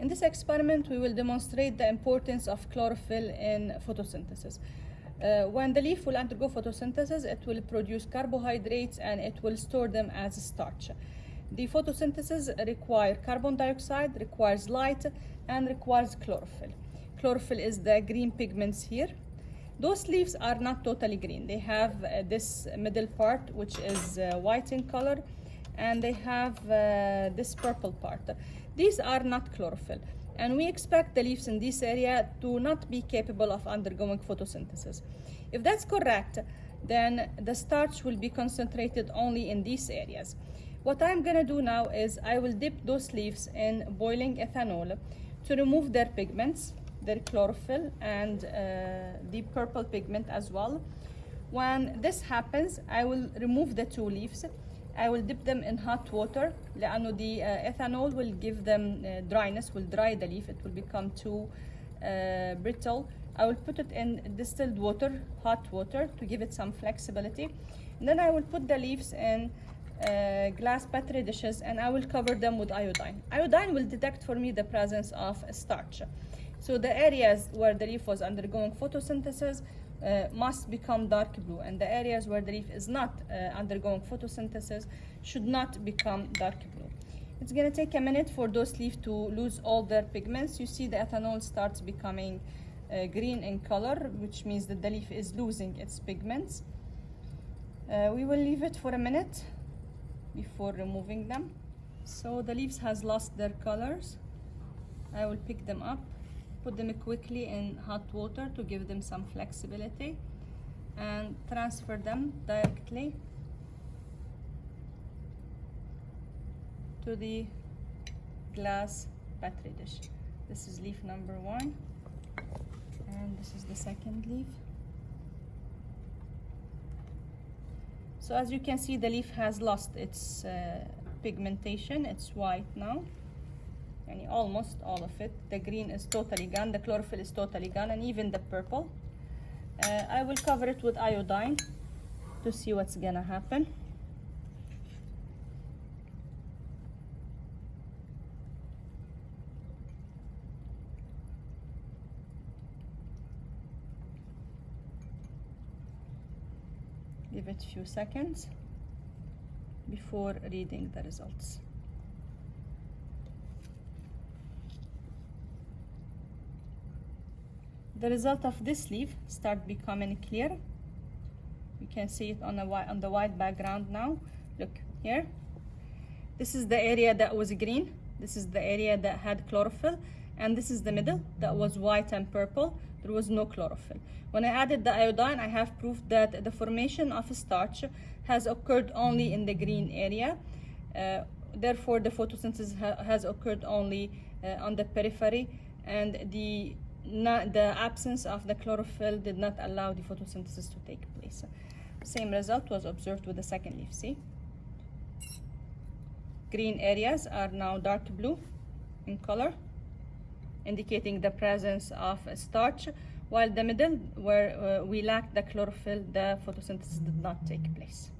In this experiment, we will demonstrate the importance of chlorophyll in photosynthesis. Uh, when the leaf will undergo photosynthesis, it will produce carbohydrates and it will store them as starch. The photosynthesis requires carbon dioxide, requires light, and requires chlorophyll. Chlorophyll is the green pigments here. Those leaves are not totally green. They have uh, this middle part, which is uh, white in color, and they have uh, this purple part. These are not chlorophyll. And we expect the leaves in this area to not be capable of undergoing photosynthesis. If that's correct, then the starch will be concentrated only in these areas. What I'm gonna do now is I will dip those leaves in boiling ethanol to remove their pigments, their chlorophyll and uh, the purple pigment as well. When this happens, I will remove the two leaves. I will dip them in hot water لأنه the uh, ethanol will give them uh, dryness, will dry the leaf, it will become too uh, brittle. I will put it in distilled water, hot water to give it some flexibility. And then I will put the leaves in uh, glass petri dishes and I will cover them with iodine. Iodine will detect for me the presence of starch. So the areas where the leaf was undergoing photosynthesis uh, must become dark blue and the areas where the leaf is not uh, undergoing photosynthesis should not become dark blue. It's going to take a minute for those leaves to lose all their pigments. You see the ethanol starts becoming uh, green in color, which means that the leaf is losing its pigments. Uh, we will leave it for a minute before removing them. So the leaves has lost their colors. I will pick them up, put them quickly in hot water to give them some flexibility and transfer them directly to the glass petri dish. This is leaf number one and this is the second leaf. So as you can see, the leaf has lost its uh, pigmentation. It's white now. And almost all of it. The green is totally gone. The chlorophyll is totally gone. And even the purple. Uh, I will cover it with iodine to see what's gonna happen. give it a few seconds before reading the results. The result of this leaf start becoming clear. You can see it on the white on the white background now. Look here. This is the area that was green. This is the area that had chlorophyll and this is the middle that was white and purple there was no chlorophyll when i added the iodine i have proof that the formation of starch has occurred only in the green area uh, therefore the photosynthesis ha has occurred only uh, on the periphery and the the absence of the chlorophyll did not allow the photosynthesis to take place same result was observed with the second leaf see green areas are now dark blue in color indicating the presence of starch, while the middle, where uh, we lacked the chlorophyll, the photosynthesis did not take place.